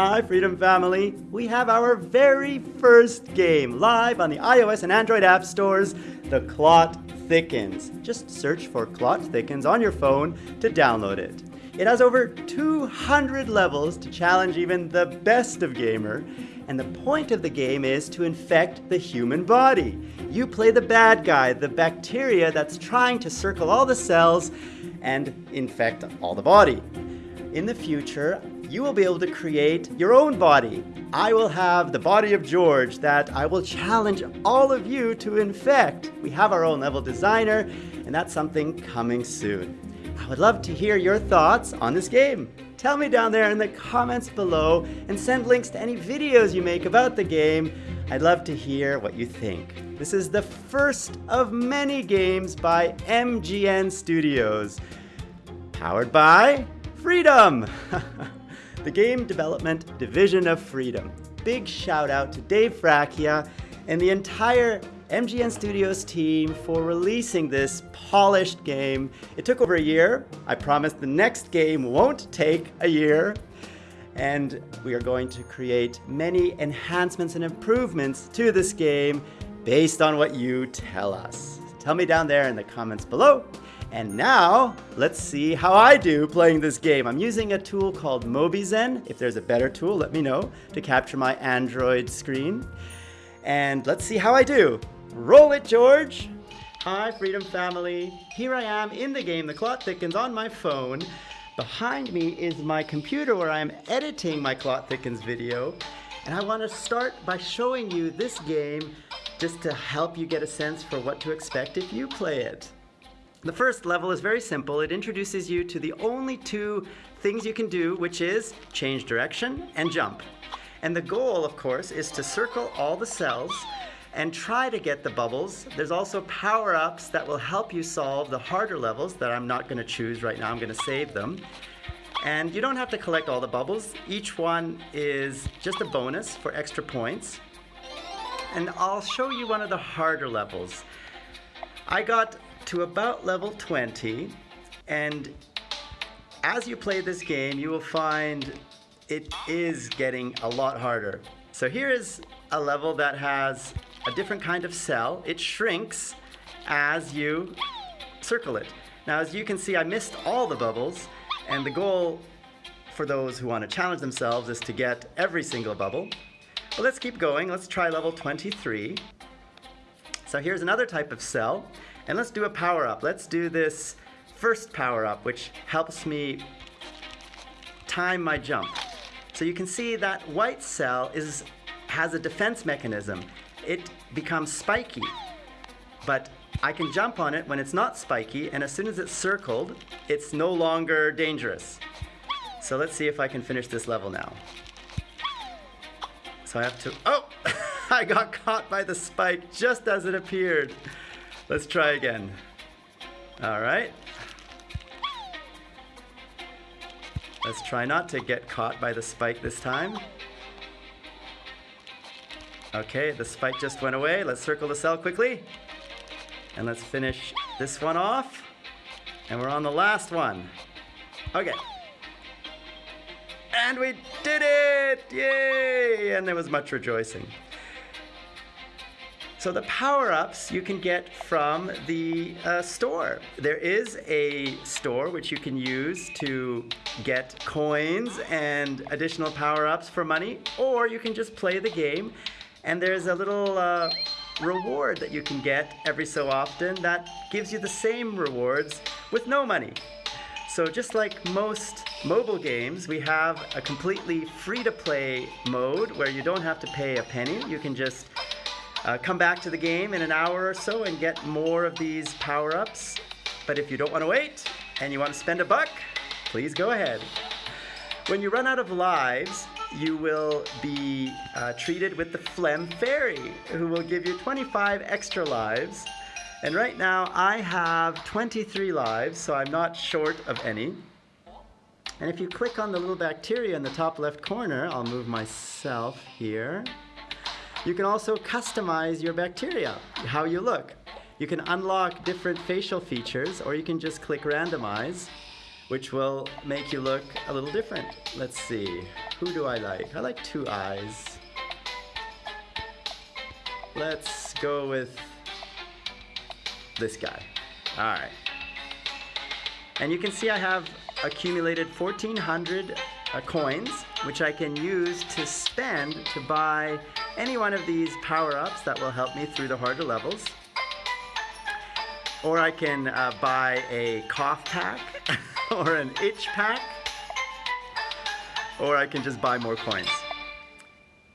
Hi, Freedom Family. We have our very first game live on the iOS and Android app stores, The Clot Thickens. Just search for Clot Thickens on your phone to download it. It has over 200 levels to challenge even the best of gamer, and the point of the game is to infect the human body. You play the bad guy, the bacteria that's trying to circle all the cells and infect all the body. In the future, you will be able to create your own body. I will have the body of George that I will challenge all of you to infect. We have our own level designer, and that's something coming soon. I would love to hear your thoughts on this game. Tell me down there in the comments below and send links to any videos you make about the game. I'd love to hear what you think. This is the first of many games by MGN Studios. Powered by Freedom! the Game Development Division of Freedom. Big shout out to Dave Fracchia and the entire MGN Studios team for releasing this polished game. It took over a year. I promise the next game won't take a year. And we are going to create many enhancements and improvements to this game based on what you tell us. Tell me down there in the comments below. And now, let's see how I do playing this game. I'm using a tool called Mobizen. If there's a better tool, let me know to capture my Android screen. And let's see how I do. Roll it, George! Hi, Freedom Family. Here I am in the game. The clot thickens on my phone. Behind me is my computer where I'm editing my Clot Thickens video. And I want to start by showing you this game just to help you get a sense for what to expect if you play it. The first level is very simple. It introduces you to the only two things you can do, which is change direction and jump. And the goal, of course, is to circle all the cells and try to get the bubbles. There's also power-ups that will help you solve the harder levels that I'm not going to choose right now. I'm going to save them. And you don't have to collect all the bubbles. Each one is just a bonus for extra points. And I'll show you one of the harder levels. I got to about level 20 and as you play this game you will find it is getting a lot harder. So here is a level that has a different kind of cell. It shrinks as you circle it. Now, as you can see, I missed all the bubbles, and the goal for those who want to challenge themselves is to get every single bubble. But let's keep going. Let's try level 23. So here's another type of cell, and let's do a power-up. Let's do this first power-up, which helps me time my jump. So you can see that white cell is, has a defense mechanism it becomes spiky. But I can jump on it when it's not spiky, and as soon as it's circled, it's no longer dangerous. So let's see if I can finish this level now. So I have to, oh! I got caught by the spike just as it appeared. Let's try again. All right. Let's try not to get caught by the spike this time. Okay, the spike just went away. Let's circle the cell quickly. And let's finish this one off. And we're on the last one. Okay. And we did it! Yay! And there was much rejoicing. So the power-ups you can get from the uh, store. There is a store which you can use to get coins and additional power-ups for money, or you can just play the game and there's a little uh, reward that you can get every so often that gives you the same rewards with no money. So just like most mobile games, we have a completely free-to-play mode where you don't have to pay a penny. You can just uh, come back to the game in an hour or so and get more of these power-ups. But if you don't want to wait and you want to spend a buck, please go ahead. When you run out of lives, you will be uh, treated with the Phlegm Fairy, who will give you 25 extra lives. And right now I have 23 lives, so I'm not short of any. And if you click on the little bacteria in the top left corner, I'll move myself here. You can also customize your bacteria, how you look. You can unlock different facial features, or you can just click randomize. which will make you look a little different. Let's see, who do I like? I like two eyes. Let's go with this guy. All right. And you can see I have accumulated 1,400 uh, coins, which I can use to spend to buy any one of these power-ups that will help me through the harder levels. Or I can uh, buy a cough pack or an itch pack. Or I can just buy more coins.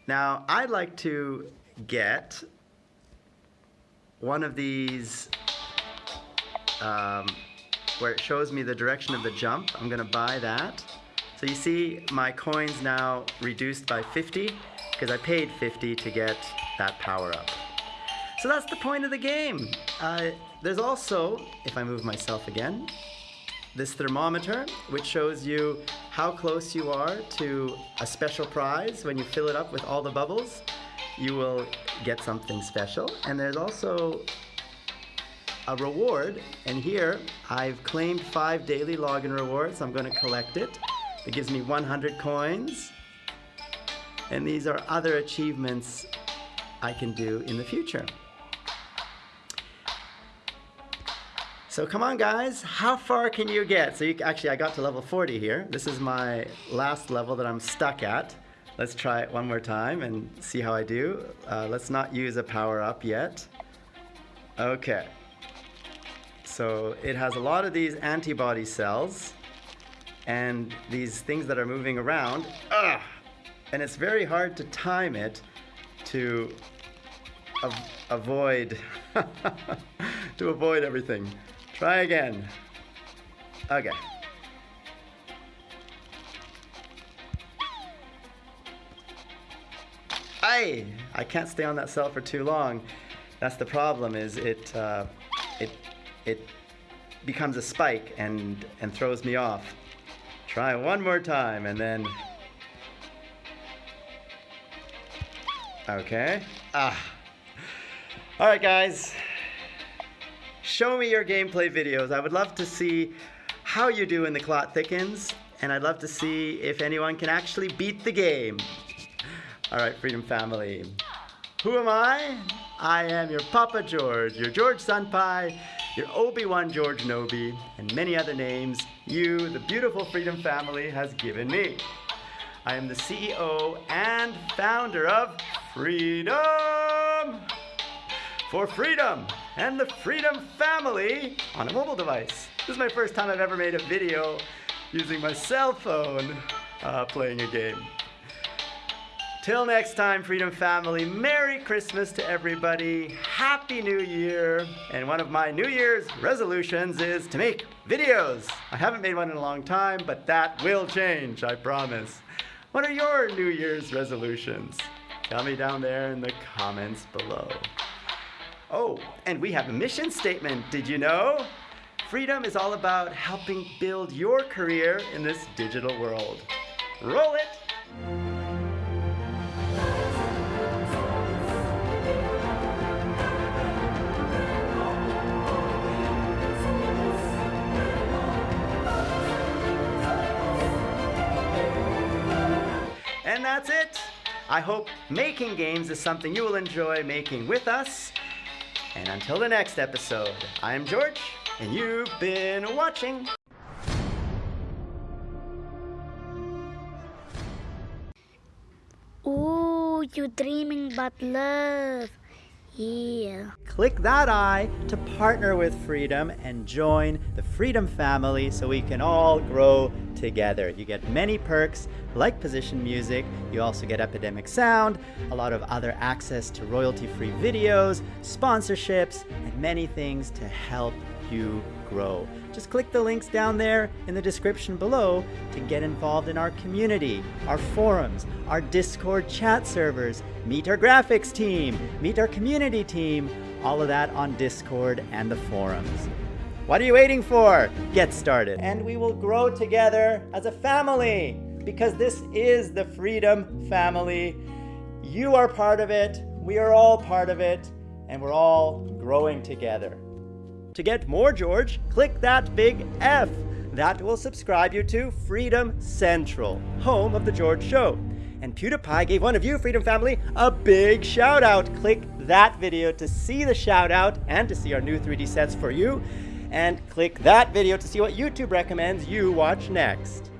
Now, I'd like to get one of these um, where it shows me the direction of the jump. I'm gonna buy that. So you see my coins now reduced by 50 because I paid 50 to get that power up. So that's the point of the game. Uh, there's also, if I move myself again, this thermometer, which shows you how close you are to a special prize. When you fill it up with all the bubbles, you will get something special. And there's also a reward. And here, I've claimed five daily login rewards. I'm going to collect it. It gives me 100 coins. And these are other achievements I can do in the future. So come on guys, how far can you get? So you, actually I got to level 40 here. This is my last level that I'm stuck at. Let's try it one more time and see how I do. Uh, let's not use a power up yet. Okay. So it has a lot of these antibody cells and these things that are moving around. Ugh! And it's very hard to time it to av avoid to avoid everything. Try again. Okay. I I can't stay on that cell for too long. That's the problem. Is it uh, it it becomes a spike and and throws me off. Try one more time and then. Okay. Ah. All right, guys show me your gameplay videos. I would love to see how you do in the Clot Thickens, and I'd love to see if anyone can actually beat the game. All right, Freedom Family. Who am I? I am your Papa George, your George Senpai, your Obi-Wan George Nobi, and many other names you, the beautiful Freedom Family, has given me. I am the CEO and founder of Freedom! For freedom! and the Freedom Family on a mobile device. This is my first time I've ever made a video using my cell phone uh, playing a game. Till next time, Freedom Family, Merry Christmas to everybody, Happy New Year, and one of my New Year's resolutions is to make videos. I haven't made one in a long time, but that will change, I promise. What are your New Year's resolutions? Tell me down there in the comments below. Oh, and we have a mission statement, did you know? Freedom is all about helping build your career in this digital world. Roll it! And that's it. I hope making games is something you will enjoy making with us. And until the next episode, I am George, and you've been watching. Ooh, you're dreaming about love. Click that eye to partner with Freedom and join the Freedom family so we can all grow together. You get many perks like position music, you also get Epidemic Sound, a lot of other access to royalty-free videos, sponsorships, and many things to help you grow. Just click the links down there in the description below to get involved in our community, our forums, our Discord chat servers, meet our graphics team, meet our community team, all of that on Discord and the forums. What are you waiting for? Get started. And we will grow together as a family because this is the Freedom Family. You are part of it, we are all part of it, and we're all growing together. To get more George, click that big F. that will subscribe you to Freedom Central, home of The George Show. And PewDiePie gave one of you, Freedom Family, a big shout out. Click that video to see the shout out and to see our new 3D sets for you. And click that video to see what YouTube recommends you watch next.